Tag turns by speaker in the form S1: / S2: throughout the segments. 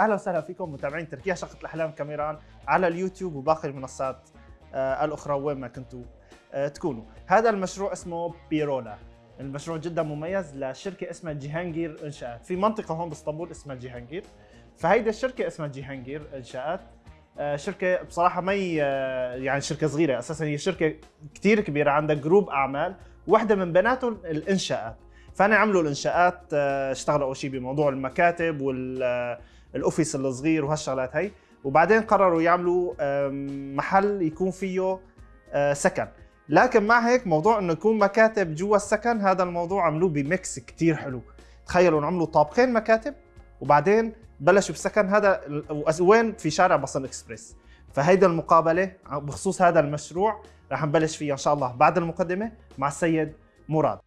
S1: أهلا وسهلا فيكم متابعين تركيا شقة الأحلام كاميران على اليوتيوب وباقي المنصات آه، الأخرى وين ما كنتوا آه، تكونوا. هذا المشروع اسمه بيرولا. المشروع جدا مميز لشركة اسمها جيهانجير انشاءات، في منطقة هون بإسطنبول اسمها جيهانجير. فهيدي الشركة اسمها جيهانجير انشاءات. آه، شركة بصراحة ما يعني شركة صغيرة أساسا هي شركة كثير كبيرة عندها جروب أعمال واحدة من بناتهم الانشاءات فأنا عملوا الإنشاءات اشتغلوا أول شيء بموضوع المكاتب والاوفيس الصغير وهالشغلات هي وبعدين قرروا يعملوا محل يكون فيه آه، سكن. لكن مع هيك موضوع إنه يكون مكاتب جوا السكن هذا الموضوع عملوه بميكس كتير حلو. تخيلوا عملوا طابقين مكاتب وبعدين بلشوا بسكن هذا وين؟ في شارع بصل إكسبريس. فهيدا المقابلة بخصوص هذا المشروع رح نبلش فيها إن شاء الله بعد المقدمة مع السيد مراد.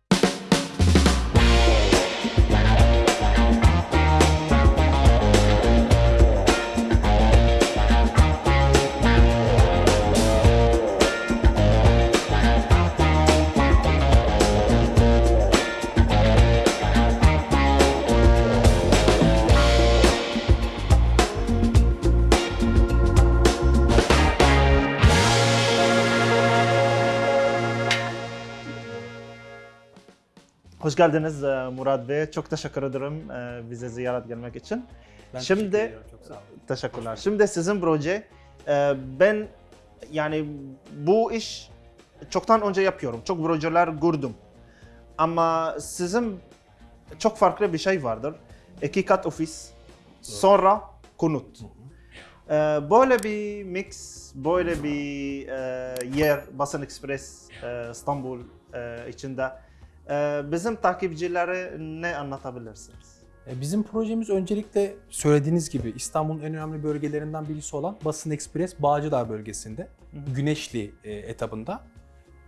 S1: Hoş geldiniz e, Murat Bey. Çok teşekkür ederim e, bize ziyaret gelmek için.
S2: Ben
S1: Şimdi-
S2: teşekkür çok sağ olun.
S1: Teşekkürler. Şimdi sizin proje e, ben yani bu iş çoktan önce yapıyorum. Çok projeler gördüm. Ama sizin çok farklı bir şey vardır. İki kat ofis, sonra konut. Böyle bir mix, böyle bir yer Basın Express İstanbul içinde bizim takipçilere ne anlatabilirsiniz?
S2: E, Bizim projemiz öncelikle söylediğiniz gibi İstanbul'un en önemli bölgelerinden birisi olan Basın Ekspres Bağcılar bölgesinde,
S1: hı.
S2: Güneşli e, etabında.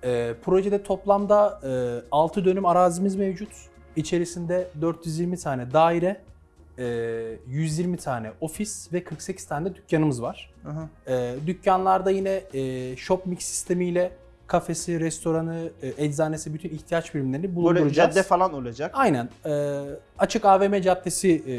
S2: E, projede toplamda e, 6 dönüm arazimiz mevcut. İçerisinde 420 tane daire, e, 120 tane ofis ve 48 tane de dükkanımız var.
S1: Aha.
S2: Dükkanlarda yine shop mix sistemiyle kafesi, restoranı, e, eczanesi bütün ihtiyaç birimlerini
S1: Böyle
S2: bulunduracağız.
S1: cadde falan olacak.
S2: Aynen. Ee, açık AVM caddesi e,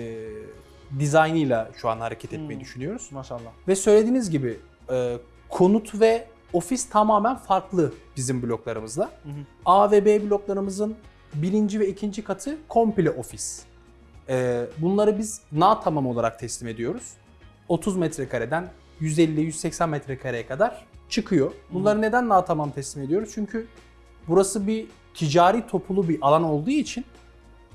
S2: dizaynıyla şu an hareket etmeyi
S1: Hmm.
S2: düşünüyoruz.
S1: Maşallah.
S2: Ve söylediğiniz gibi e, konut ve ofis tamamen farklı bizim bloklarımızda.
S1: Hı hı.
S2: A ve B bloklarımızın birinci ve ikinci katı komple ofis. Ee, bunları biz na tamam olarak teslim ediyoruz. 30 metrekareden 150-180 metrekareye kadar çıkıyor. Bunları neden na tamam teslim ediyoruz? Çünkü burası bir ticari topulu bir alan olduğu için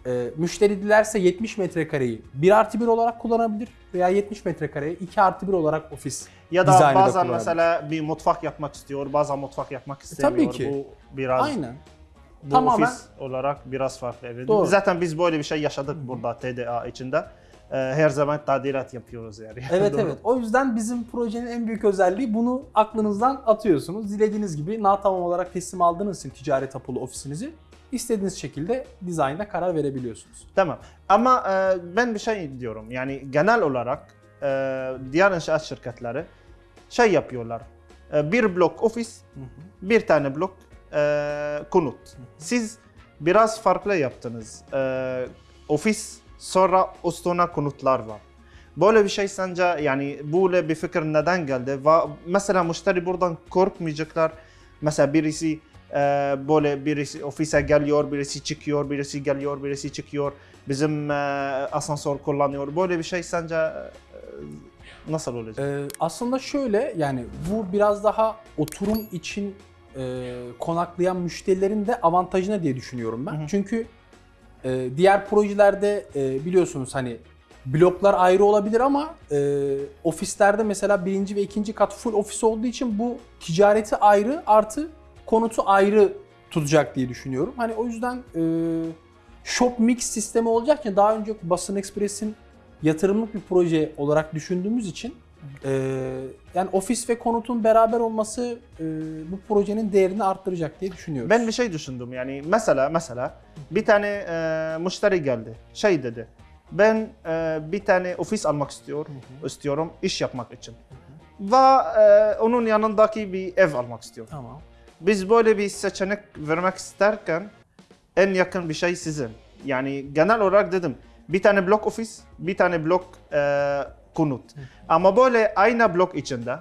S2: e, müşteri dilerse 70 metrekareyi 1 artı 1 olarak kullanabilir veya 70 metrekareyi 2 artı 1 olarak ofis
S1: Ya da bazen mesela bir mutfak yapmak istiyor, bazen mutfak yapmak istemiyor.
S2: tabii ki.
S1: Bu biraz
S2: Aynen.
S1: bu
S2: Tamamen-
S1: ofis olarak biraz farklı. Evet.
S2: Doğru.
S1: Zaten biz böyle bir şey yaşadık burada TDA içinde. Ee, her zaman tadilat yapıyoruz yani.
S2: Evet evet. O yüzden bizim projenin en büyük özelliği bunu aklınızdan atıyorsunuz. Dilediğiniz gibi na tamam olarak teslim aldığınız için ticari tapulu ofisinizi istediğiniz şekilde dizaynda karar verebiliyorsunuz.
S1: Tamam. Ama e, ben bir şey diyorum. Yani genel olarak e, diğer inşaat şirketleri şey yapıyorlar. E, bir blok ofis, bir tane blok e, konut. Siz biraz farklı yaptınız. E, ofis sonra üstüne konutlar var. Böyle bir şey sence yani böyle bir fikir neden geldi? Ve mesela müşteri buradan korkmayacaklar. Mesela birisi e, böyle birisi ofise geliyor, birisi çıkıyor, birisi geliyor, birisi çıkıyor. Bizim e, asansör kullanıyor. Böyle bir şey sence e, nasıl olacak?
S2: Ee, aslında şöyle yani bu biraz daha oturum için e, konaklayan müşterilerin de avantajına diye düşünüyorum ben.
S1: Hı hı.
S2: Çünkü e, diğer projelerde e, biliyorsunuz hani bloklar ayrı olabilir ama e, ofislerde mesela birinci ve ikinci kat full ofis olduğu için bu ticareti ayrı artı konutu ayrı tutacak diye düşünüyorum. Hani o yüzden e, shop mix sistemi olacak ya daha önce Basın Express'in yatırımlık bir proje olarak düşündüğümüz için e, yani ofis ve konutun beraber olması e, bu projenin değerini arttıracak diye düşünüyoruz.
S1: Ben bir şey düşündüm yani mesela mesela bir tane e, müşteri geldi şey dedi ben e, bir tane ofis almak istiyor istiyorum iş yapmak için ve e, onun yanındaki bir ev almak istiyor.
S2: Tamam.
S1: Biz böyle bir seçenek vermek isterken en yakın bir şey sizin. Yani genel olarak dedim bir tane blok ofis, bir tane blok e, konut. Ama böyle aynı blok içinde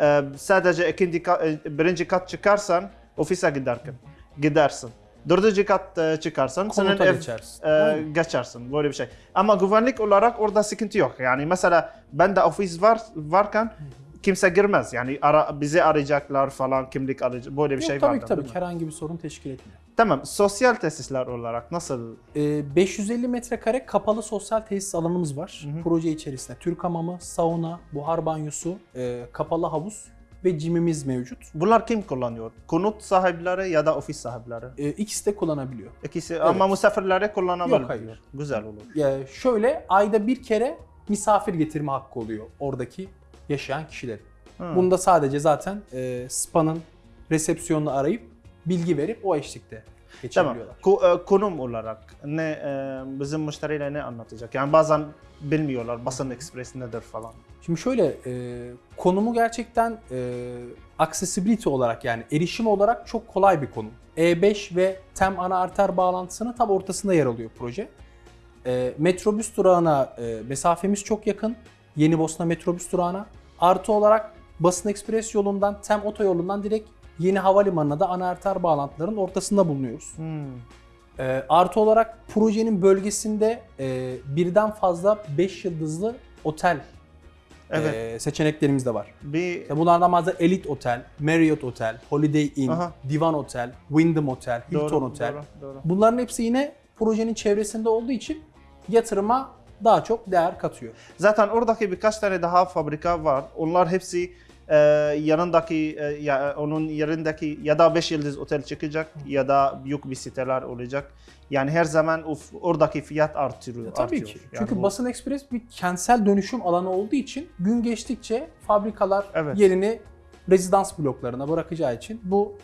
S1: e, sadece ikinci e, birinci kat çıkarsan ofise giderken gidersin. Dördüncü kat e, çıkarsan
S2: Konuta
S1: ev-
S2: geçersin.
S1: e, geçersin böyle bir şey. Ama güvenlik olarak orada sıkıntı yok. Yani mesela bende ofis var varken kimse girmez. Yani ara, bizi arayacaklar falan kimlik arayacak böyle bir
S2: Yok,
S1: şey
S2: tabii
S1: var.
S2: ki tabii herhangi bir sorun teşkil etmiyor.
S1: Tamam. Sosyal tesisler olarak nasıl?
S2: Ee, 550 metrekare kapalı sosyal tesis alanımız var.
S1: Hı hı.
S2: Proje içerisinde Türk hamamı, sauna, buhar banyosu, e, kapalı havuz ve cimimiz mevcut.
S1: Bunlar kim kullanıyor? Konut sahipleri ya da ofis sahipleri?
S2: E, ikisi de kullanabiliyor.
S1: İkisi ama misafirleri kullanabilir.
S2: Yok, hayır.
S1: Güzel olur.
S2: Ya şöyle ayda bir kere misafir getirme hakkı oluyor oradaki yaşayan kişilerin.
S1: Hı.
S2: Bunda sadece zaten e, SPA'nın resepsiyonunu arayıp bilgi verip o eşlikte
S1: Tamam.
S2: geçebiliyorlar.
S1: Ko- e, konum olarak ne e, bizim müşteriyle ne anlatacak? Yani bazen bilmiyorlar basın ekspres nedir falan.
S2: Şimdi şöyle e, konumu gerçekten e, accessibility olarak yani erişim olarak çok kolay bir konum. E5 ve TEM ana arter bağlantısının tam ortasında yer alıyor proje. E, metrobüs durağına e, mesafemiz çok yakın. Yeni Bosna metrobüs durağına. Artı olarak Basın Ekspres yolundan, TEM otoyolundan direkt Yeni Havalimanı'na da ana arter bağlantıların ortasında bulunuyoruz.
S1: Hmm.
S2: E, artı olarak projenin bölgesinde e, birden fazla 5 yıldızlı otel
S1: Evet.
S2: e, seçeneklerimiz de var.
S1: bir
S2: İşte bunlardan bazı Elite Otel, Marriott Otel, Holiday Inn,
S1: Aha.
S2: Divan Otel, Wyndham Otel, Hilton
S1: doğru,
S2: Otel.
S1: Doğru, doğru.
S2: Bunların hepsi yine projenin çevresinde olduğu için yatırıma daha çok değer katıyor.
S1: Zaten oradaki birkaç tane daha fabrika var. Onlar hepsi e, yanındaki e, ya, onun yerindeki ya da 5 yıldız otel çıkacak ya da büyük bir siteler olacak. Yani her zaman of, oradaki fiyat artıyor.
S2: E, tabii
S1: artıyor.
S2: ki.
S1: Yani
S2: Çünkü
S1: bu-
S2: Basın Ekspres bir kentsel dönüşüm alanı olduğu için gün geçtikçe fabrikalar
S1: Evet.
S2: yerini rezidans bloklarına bırakacağı için bu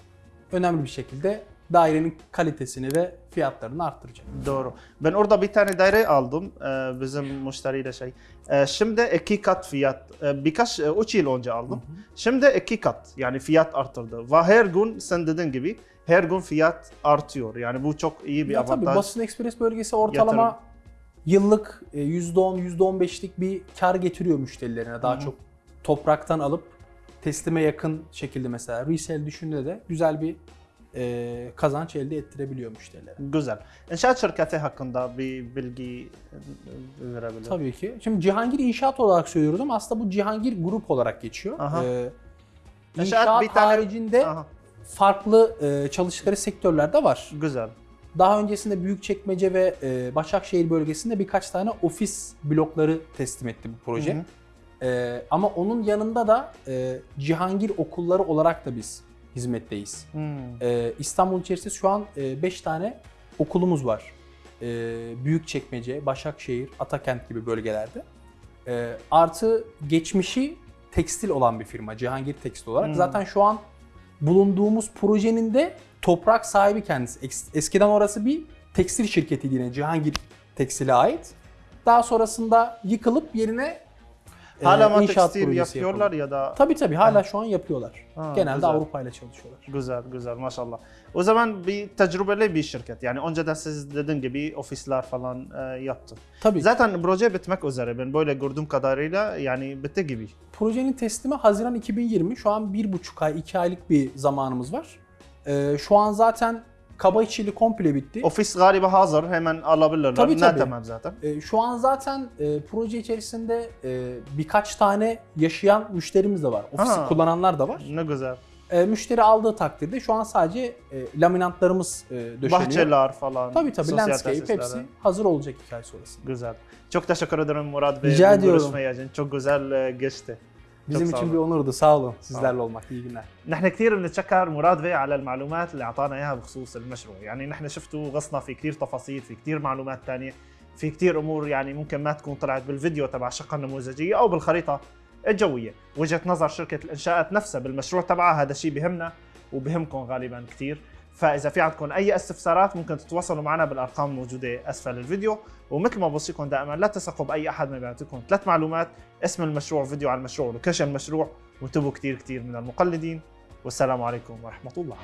S2: önemli bir şekilde dairenin kalitesini ve fiyatlarını arttıracak.
S1: Doğru. Ben orada bir tane daire aldım e, bizim müşteriyle şey. E, şimdi iki kat fiyat. E, birkaç, üç yıl önce aldım. Şimdi iki kat yani fiyat arttırdı. Ve her gün sen dediğin gibi her gün fiyat artıyor. Yani bu çok iyi bir
S2: Ya tabii
S1: avantaj.
S2: Basın Ekspres bölgesi ortalama
S1: Yatırım.
S2: yıllık e, %10, %15'lik bir kar getiriyor müşterilerine. Daha
S1: Hı hı.
S2: çok topraktan alıp teslime yakın şekilde mesela resale düşündüğünde de güzel bir e, kazanç elde ettirebiliyor müşterilere.
S1: Güzel. İnşaat şirketi hakkında bir bilgi e, verebilir.
S2: Tabii ki. Şimdi Cihangir İnşaat olarak söylüyoruz ama aslında bu Cihangir Grup olarak geçiyor.
S1: Aha.
S2: Ee,
S1: İnşaat
S2: inşaat
S1: bir tane-
S2: haricinde
S1: Aha,
S2: farklı e, çalıştıkları sektörler de var.
S1: güzel.
S2: Daha öncesinde Büyükçekmece ve e, Başakşehir bölgesinde birkaç tane ofis blokları teslim etti bu proje.
S1: Hı hı.
S2: E, ama onun yanında da e, Cihangir okulları olarak da biz hizmetteyiz.
S1: Hmm.
S2: E, İstanbul içerisinde şu an 5 tane okulumuz var. E, Büyükçekmece, Başakşehir, Atakent gibi bölgelerde. E, artı geçmişi tekstil olan bir firma Cihangir Tekstil olarak.
S1: Hmm.
S2: Zaten şu an bulunduğumuz projenin de toprak sahibi kendisi. Es- Eskiden orası bir tekstil şirketiydi yine Cihangir Tekstil'e ait. Daha sonrasında yıkılıp yerine e,
S1: Hala mı
S2: inşaat projesi
S1: yapıyorlar
S2: yapıldı.
S1: ya da
S2: Tabii tabii hala şu an yapıyorlar.
S1: Ha,
S2: Genelde
S1: güzel.
S2: Avrupa ile çalışıyorlar.
S1: Güzel güzel maşallah. O zaman bir tecrübeli bir şirket. Yani önceden siz dediğin gibi ofisler falan e, yaptı.
S2: Tabii.
S1: Zaten proje bitmek üzere. Ben böyle gördüğüm kadarıyla yani bitti gibi.
S2: Projenin teslimi Haziran 2020. Şu an bir buçuk ay, iki aylık bir zamanımız var. Ee, şu an zaten kaba içili komple bitti.
S1: Ofis galiba hazır. Hemen alabilirler.
S2: Tabii,
S1: ne
S2: tabii.
S1: tamam zaten.
S2: Ee, şu an zaten e, proje içerisinde e, birkaç tane yaşayan müşterimiz de var. Ofisi
S1: Ha.
S2: kullananlar da var.
S1: Ne güzel.
S2: E, müşteri aldığı takdirde şu an sadece e, laminatlarımız e, döşeniyor.
S1: Bahçeler falan.
S2: Tabii tabii
S1: sosyal
S2: landscape
S1: tesisler.
S2: hepsi hazır olacak iki ay sonrasında.
S1: Güzel. Çok teşekkür ederim Murat Bey.
S2: Rica ediyorum.
S1: görüşme için. Çok güzel e, geçti.
S2: Bizim için
S1: olun.
S2: bir onurdu. Sağ olun. Sizlerle olmak. İyi günler.
S1: نحن كثير بنتشكر مراد بي على المعلومات اللي أعطانا إياها بخصوص المشروع، يعني نحن شفتوا غصنا في كثير تفاصيل، في كثير معلومات ثانية، في كثير أمور يعني ممكن ما تكون طلعت بالفيديو تبع الشقه النموذجية أو بالخريطة الجوية، وجهة نظر شركة الإنشاءات نفسها بالمشروع تبعها هذا الشيء بهمنا وبهمكم غالبا كثير، فإذا في عندكم أي استفسارات ممكن تتواصلوا معنا بالأرقام الموجودة أسفل الفيديو، ومثل ما بوصيكم دائما لا تثقوا بأي أحد ما بيعطيكم ثلاث معلومات، اسم المشروع، فيديو عن المشروع، لوكيشن المشروع، وانتبهوا كثير كثير من المقلدين. والسلام عليكم ورحمة الله.